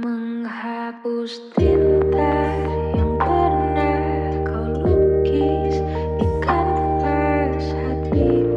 Menghapus tinta yang pernah kau lukis di kanvas hatiku